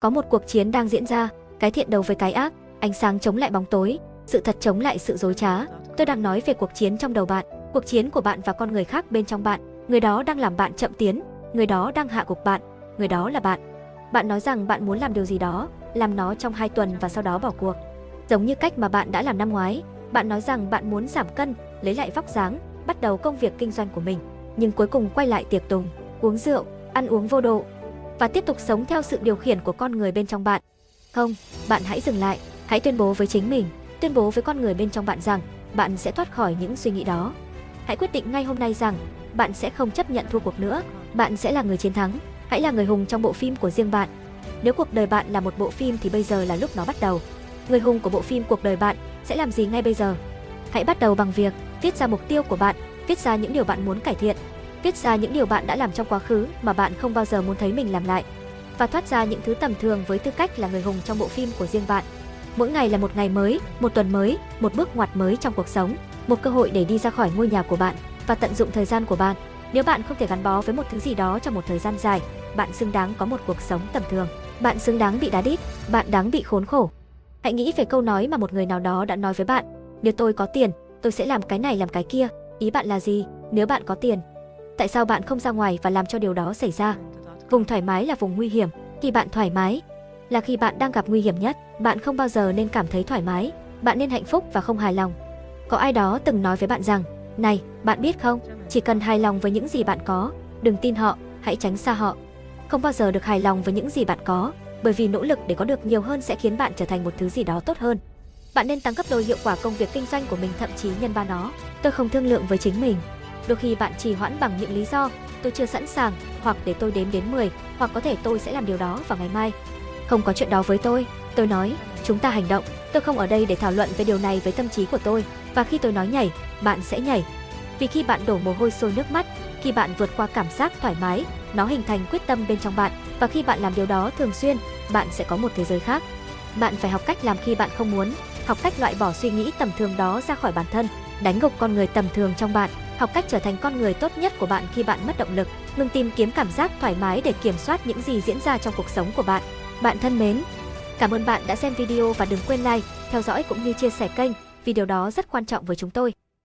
Có một cuộc chiến đang diễn ra, cái thiện đấu với cái ác, ánh sáng chống lại bóng tối, sự thật chống lại sự dối trá. Tôi đang nói về cuộc chiến trong đầu bạn, cuộc chiến của bạn và con người khác bên trong bạn. Người đó đang làm bạn chậm tiến, người đó đang hạ gục bạn, người đó là bạn. Bạn nói rằng bạn muốn làm điều gì đó, làm nó trong 2 tuần và sau đó bỏ cuộc. Giống như cách mà bạn đã làm năm ngoái, bạn nói rằng bạn muốn giảm cân, lấy lại vóc dáng, bắt đầu công việc kinh doanh của mình, nhưng cuối cùng quay lại tiệc tùng, uống rượu, ăn uống vô độ và tiếp tục sống theo sự điều khiển của con người bên trong bạn. Không, bạn hãy dừng lại, hãy tuyên bố với chính mình, tuyên bố với con người bên trong bạn rằng bạn sẽ thoát khỏi những suy nghĩ đó. Hãy quyết định ngay hôm nay rằng bạn sẽ không chấp nhận thua cuộc nữa, bạn sẽ là người chiến thắng, hãy là người hùng trong bộ phim của riêng bạn. Nếu cuộc đời bạn là một bộ phim thì bây giờ là lúc nó bắt đầu. Người hùng của bộ phim cuộc đời bạn sẽ làm gì ngay bây giờ? Hãy bắt đầu bằng việc viết ra mục tiêu của bạn, viết ra những điều bạn muốn cải thiện, viết ra những điều bạn đã làm trong quá khứ mà bạn không bao giờ muốn thấy mình làm lại và thoát ra những thứ tầm thường với tư cách là người hùng trong bộ phim của riêng bạn. Mỗi ngày là một ngày mới, một tuần mới, một bước ngoặt mới trong cuộc sống, một cơ hội để đi ra khỏi ngôi nhà của bạn và tận dụng thời gian của bạn. Nếu bạn không thể gắn bó với một thứ gì đó trong một thời gian dài, bạn xứng đáng có một cuộc sống tầm thường. Bạn xứng đáng bị đá đít, bạn đáng bị khốn khổ. Hãy nghĩ về câu nói mà một người nào đó đã nói với bạn, nếu tôi có tiền, tôi sẽ làm cái này làm cái kia. Ý bạn là gì? Nếu bạn có tiền, tại sao bạn không ra ngoài và làm cho điều đó xảy ra? Vùng thoải mái là vùng nguy hiểm, khi bạn thoải mái là khi bạn đang gặp nguy hiểm nhất, bạn không bao giờ nên cảm thấy thoải mái, bạn nên hạnh phúc và không hài lòng. Có ai đó từng nói với bạn rằng, này, bạn biết không, chỉ cần hài lòng với những gì bạn có, đừng tin họ, hãy tránh xa họ. Không bao giờ được hài lòng với những gì bạn có, bởi vì nỗ lực để có được nhiều hơn sẽ khiến bạn trở thành một thứ gì đó tốt hơn. Bạn nên tăng gấp đôi hiệu quả công việc kinh doanh của mình thậm chí nhân ba nó. Tôi không thương lượng với chính mình. Đôi khi bạn trì hoãn bằng những lý do tôi chưa sẵn sàng, hoặc để tôi đếm đến 10, hoặc có thể tôi sẽ làm điều đó vào ngày mai. Không có chuyện đó với tôi, tôi nói, chúng ta hành động. Tôi không ở đây để thảo luận về điều này với tâm trí của tôi, và khi tôi nói nhảy, bạn sẽ nhảy. Vì khi bạn đổ mồ hôi sôi nước mắt, khi bạn vượt qua cảm giác thoải mái, nó hình thành quyết tâm bên trong bạn, và khi bạn làm điều đó thường xuyên, bạn sẽ có một thế giới khác. Bạn phải học cách làm khi bạn không muốn, học cách loại bỏ suy nghĩ tầm thường đó ra khỏi bản thân, đánh gục con người tầm thường trong bạn, học cách trở thành con người tốt nhất của bạn khi bạn mất động lực, ngừng tìm kiếm cảm giác thoải mái để kiểm soát những gì diễn ra trong cuộc sống của bạn. Bạn thân mến, cảm ơn bạn đã xem video và đừng quên like, theo dõi cũng như chia sẻ kênh, vì điều đó rất quan trọng với chúng tôi.